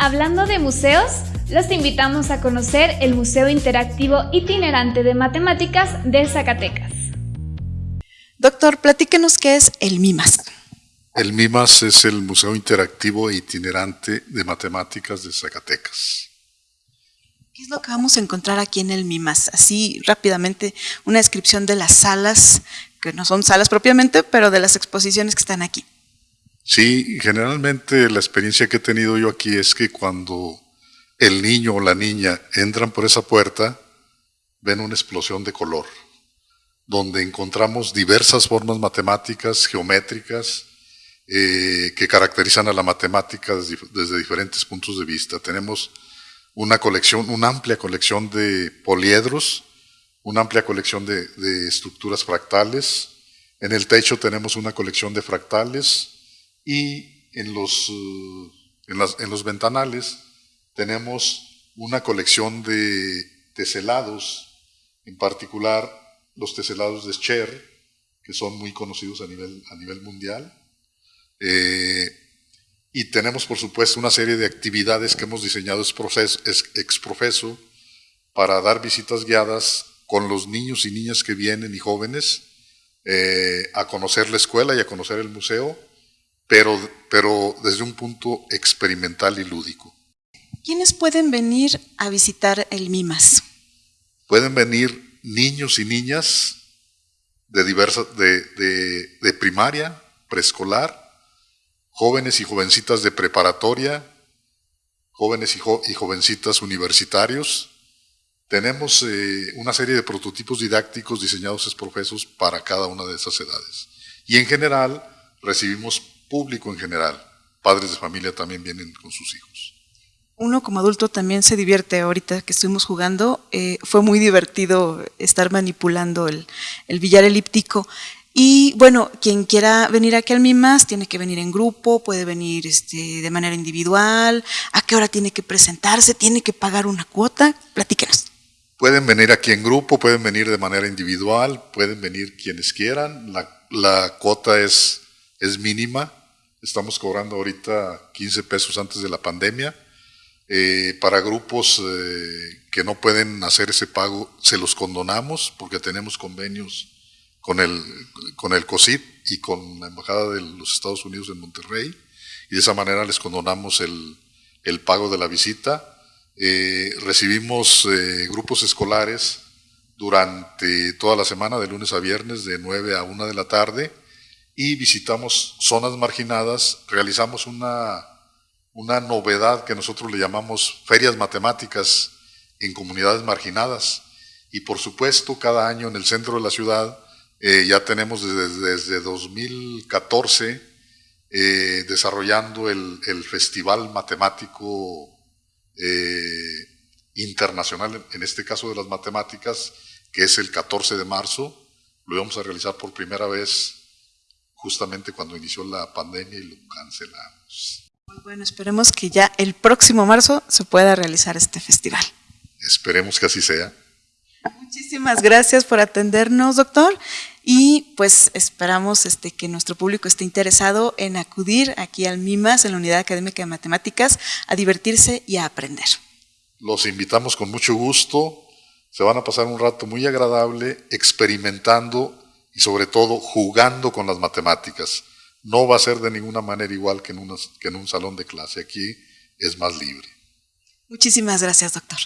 Hablando de museos, los invitamos a conocer el Museo Interactivo Itinerante de Matemáticas de Zacatecas. Doctor, platíquenos qué es el MIMAS. El MIMAS es el Museo Interactivo Itinerante de Matemáticas de Zacatecas. ¿Qué es lo que vamos a encontrar aquí en el MIMAS? Así rápidamente, una descripción de las salas, que no son salas propiamente, pero de las exposiciones que están aquí. Sí, generalmente la experiencia que he tenido yo aquí es que cuando el niño o la niña entran por esa puerta, ven una explosión de color, donde encontramos diversas formas matemáticas, geométricas, eh, que caracterizan a la matemática desde, diferentes puntos de vista. Tenemos una colección, una amplia colección de poliedros, una amplia colección de, de estructuras fractales. En el techo tenemos una colección de fractales, y en los, eh, en, los ventanales tenemos una colección de teselados, en particular los teselados de Scher, que son muy conocidos a nivel, a nivel mundial. Eh, y tenemos, por supuesto, una serie de actividades que hemos diseñado ex profeso para dar visitas guiadas con los niños y niñas que vienen y jóvenes eh, a conocer la escuela y a conocer el museo pero, pero desde un punto experimental y lúdico. ¿Quiénes pueden venir a visitar el MIMAS? Pueden venir niños y niñas de, diversas, de, de, primaria, preescolar, jóvenes y jovencitas de preparatoria, jóvenes y, y jovencitas universitarios. Tenemos eh, una serie de prototipos didácticos diseñados es profesos para cada una de esas edades. Y en general recibimos público en general. Padres de familia también vienen con sus hijos. Uno como adulto también se divierte ahorita que estuvimos jugando. Eh, fue muy divertido estar manipulando el, el, billar elíptico. Y bueno, quien quiera venir aquí al MIMAS tiene que venir en grupo, puede venir este, de manera individual. ¿A qué hora tiene que presentarse? ¿Tiene que pagar una cuota? Platíquenos. Pueden venir aquí en grupo, pueden venir de manera individual, pueden venir quienes quieran. La, la cuota es, es mínima, Estamos cobrando ahorita 15 pesos antes de la pandemia. Eh, para grupos eh, que no pueden hacer ese pago, se los condonamos porque tenemos convenios con el, con el COSIP y con la Embajada de los Estados Unidos en Monterrey y de esa manera les condonamos el, el pago de la visita. Eh, recibimos grupos escolares durante toda la semana, de lunes a viernes, de 9 a 1 de la tarde y visitamos zonas marginadas, realizamos una, una novedad que nosotros le llamamos ferias matemáticas en comunidades marginadas. Y por supuesto, cada año en el centro de la ciudad eh, ya tenemos desde, desde 2014 eh, desarrollando el, el, Festival Matemático eh, Internacional, en este caso de las matemáticas, que es el 14 de marzo. Lo vamos a realizar por primera vez justamente cuando inició la pandemia y lo cancelamos. Bueno, esperemos que ya el próximo marzo se pueda realizar este festival. Esperemos que así sea. Muchísimas gracias por atendernos, doctor. Y pues esperamos este, que nuestro público esté interesado en acudir aquí al MIMAS, en la Unidad Académica de Matemáticas, a divertirse y a aprender. Los invitamos con mucho gusto. Se van a pasar un rato muy agradable experimentando y sobre todo jugando con las matemáticas. No va a ser de ninguna manera igual que en, que en un salón de clase. Aquí es más libre. Muchísimas gracias, doctor.